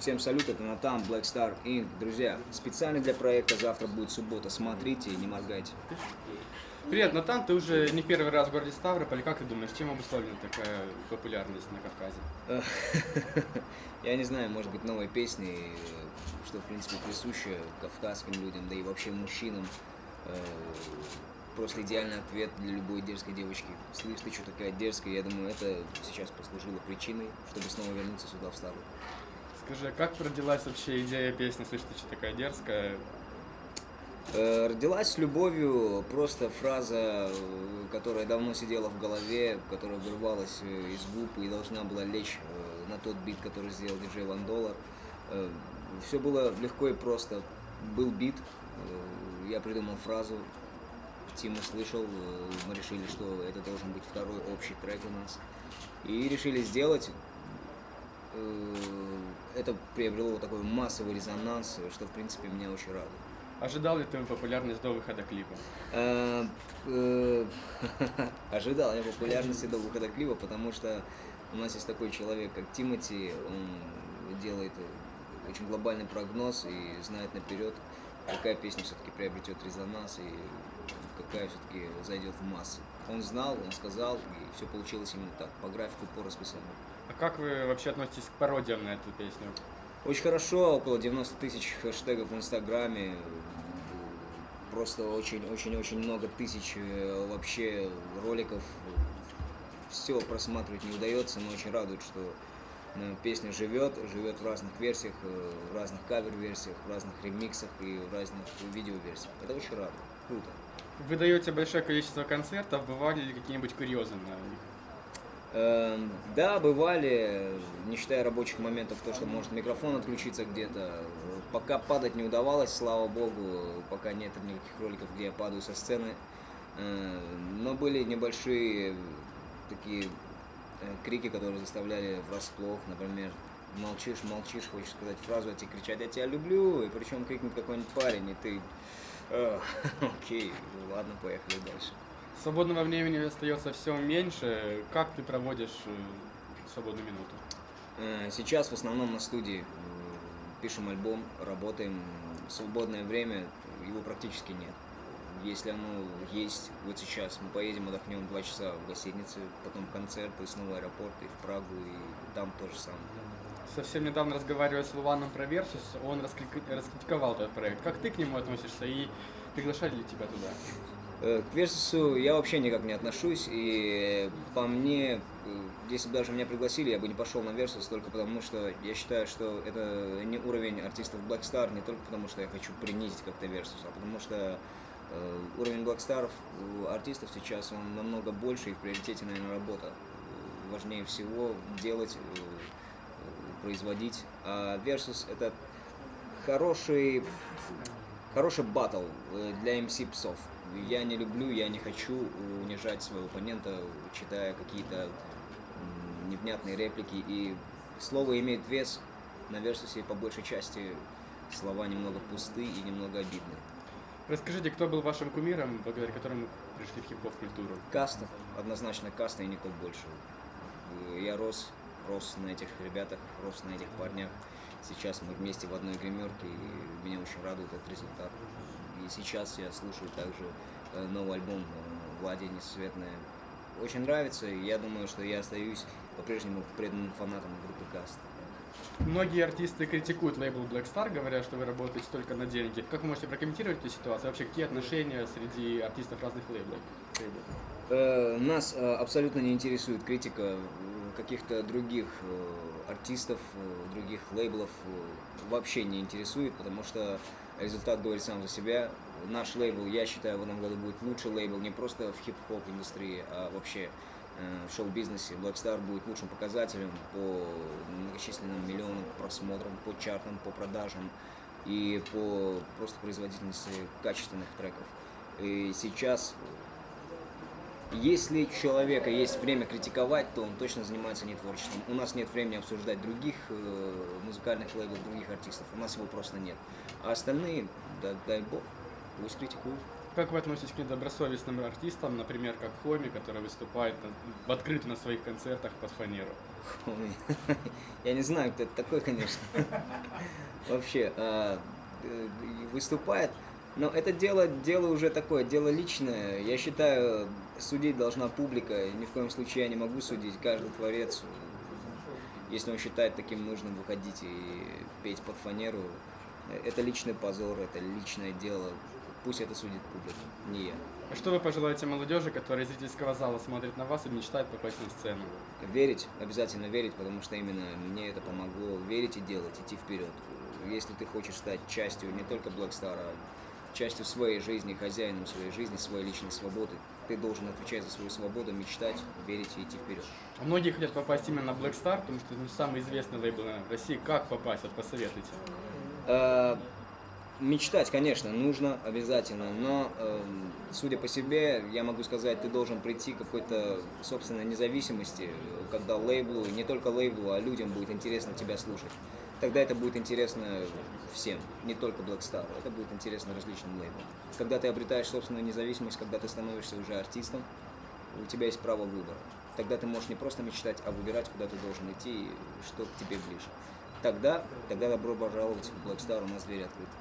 Всем салют, это Натан, Black Star Inc. Друзья, специально для проекта завтра будет суббота. Смотрите и не моргайте. Привет, Натан, ты уже не первый раз в городе Ставрополь. Как ты думаешь, чем обусловлена такая популярность на Кавказе? Я не знаю, может быть, новой песни, что, в принципе, присуще кавказским людям, да и вообще мужчинам. Э, просто идеальный ответ для любой дерзкой девочки. Слышь, ты что такая дерзкая? Я думаю, это сейчас послужило причиной, чтобы снова вернуться сюда, в Ставрополь. Скажи, а как родилась вообще идея песни «Слышь, ты что такая дерзкая»? Э, родилась с любовью просто фраза, э, которая давно сидела в голове, которая вырвалась э, из губ и должна была лечь на тот бит, который сделал диджей Ван Доллар. Все было легко и просто. Был бит, я придумал фразу, Тим услышал, мы решили, что это должен быть второй общий трек у нас. И решили сделать. Это приобрело такой массовый резонанс, что, в принципе, меня очень радует. Ожидал ли ты популярность до выхода клипа? Э, э, ожидал я популярности до выхода клипа, потому что у нас есть такой человек, как Тимати, он делает очень глобальный прогноз и знает наперед, какая песня все-таки приобретет резонанс и какая все-таки зайдет в массы. Он знал, он сказал, и все получилось именно так, по графику, по расписанию. Как вы вообще относитесь к пародиям на эту песню? Очень хорошо, около 90 тысяч хэштегов в Инстаграме, просто очень-очень-очень много тысяч э, вообще роликов. Все просматривать не удается, но очень радует, что э, песня живет, живет в разных версиях, э, в разных кавер-версиях, в разных ремиксах и в разных видео-версиях. Это очень радует, круто. Вы даете большое количество концертов, бывали ли какие-нибудь курьезы на них? Эм, да, бывали, не считая рабочих моментов, то, что может микрофон отключиться где-то. Пока падать не удавалось, слава богу, пока нет никаких роликов, где я падаю со сцены. Эм, но были небольшие такие э, крики, которые заставляли врасплох, например, молчишь, молчишь, хочешь сказать фразу, а тебе кричать, я тебя люблю, и причем крикнет какой-нибудь парень, и ты, окей, ладно, поехали дальше. Свободного времени остается все меньше. Как ты проводишь э, свободную минуту? Э, сейчас в основном на студии. Пишем альбом, работаем. Свободное время, его практически нет. Если оно есть, вот сейчас мы поедем, отдохнем два часа в гостинице, потом концерт, и снова аэропорт, и в Прагу, и там то же самое. Совсем недавно разговаривая с L'One ом про Versus, он раскритиковал этот проект. Как ты к нему относишься и приглашали ли тебя туда? Э, к Версусу я вообще никак не отношусь, и по мне, э, если бы даже меня пригласили, я бы не пошел на Версус только потому, что я считаю, что это не уровень артистов Black Star, не только потому, что я хочу принизить как-то Версус, а потому что э, уровень Black Star артистов сейчас он намного больше, и в приоритете, наверное, работа. Важнее всего делать, производить. А Versus это хороший, хороший батл для MC псов я не люблю, я не хочу унижать своего оппонента, читая какие-то невнятные реплики. И слово имеет вес, на Версусе по большей части слова немного пусты и немного обидны. Расскажите, кто был вашим кумиром, благодаря которому пришли в хип-хоп культуру? Каста, однозначно Каста и никто больше. Я рос, рос на этих ребятах, рос на этих парнях. Сейчас мы вместе в одной гримерке, и меня очень радует этот результат. И сейчас я слушаю также э, новый альбом э, Влади Несусветная. Очень нравится, и я думаю, что я остаюсь по-прежнему преданным фанатом группы Каст. Многие артисты критикуют лейбл Black Star, говоря, что вы работаете только на деньги. Как вы можете прокомментировать эту ситуацию? Вообще, какие отношения среди артистов разных лейблов? Э, нас абсолютно не интересует критика каких-то других артистов, других лейблов вообще не интересует, потому что результат говорит сам за себя. Наш лейбл, я считаю, в этом году будет лучший лейбл не просто в хип-хоп индустрии, а вообще э, в шоу-бизнесе. Black Star будет лучшим показателем по многочисленным миллионам просмотрам, по чартам, по продажам и по просто производительности качественных треков. И сейчас если у человека есть время критиковать, то он точно занимается не творчеством. У нас нет времени обсуждать других э, музыкальных лейблов, других артистов. У нас его просто нет. А остальные, да, дай бог, пусть критикуют. Как вы относитесь к недобросовестным артистам, например, как Хоми, который выступает в открытую на своих концертах под фанеру? Я не знаю, кто это такой, конечно. Вообще, а, э, выступает. Но это дело, дело уже такое, дело личное. Я считаю, судить должна публика. Ни в коем случае я не могу судить. Каждый творец, если он считает таким нужным выходить и петь под фанеру, это личный позор, это личное дело. Пусть это судит публика, не я. А что вы пожелаете молодежи, которая из зрительского зала смотрит на вас и мечтает попасть на сцену? Верить, обязательно верить, потому что именно мне это помогло. Верить и делать, идти вперед. Если ты хочешь стать частью не только Black Star, а частью своей жизни, хозяином своей жизни, своей личной свободы, ты должен отвечать за свою свободу, мечтать, верить и идти вперед. А Многие хотят попасть именно на Black Star, потому что это ну, самый известный лейбл в России. Как попасть? Вот посоветуйте. Э, Мечтать, конечно, нужно обязательно, но, э, судя по себе, я могу сказать, ты должен прийти к какой-то собственной независимости, когда лейблу, не только лейблу, а людям будет интересно тебя слушать. Тогда это будет интересно всем, не только Black Star, это будет интересно различным лейблам. Когда ты обретаешь собственную независимость, когда ты становишься уже артистом, у тебя есть право выбора. Тогда ты можешь не просто мечтать, а выбирать, куда ты должен идти и что к тебе ближе. Тогда, тогда добро пожаловать в Black Star, у нас двери открыты.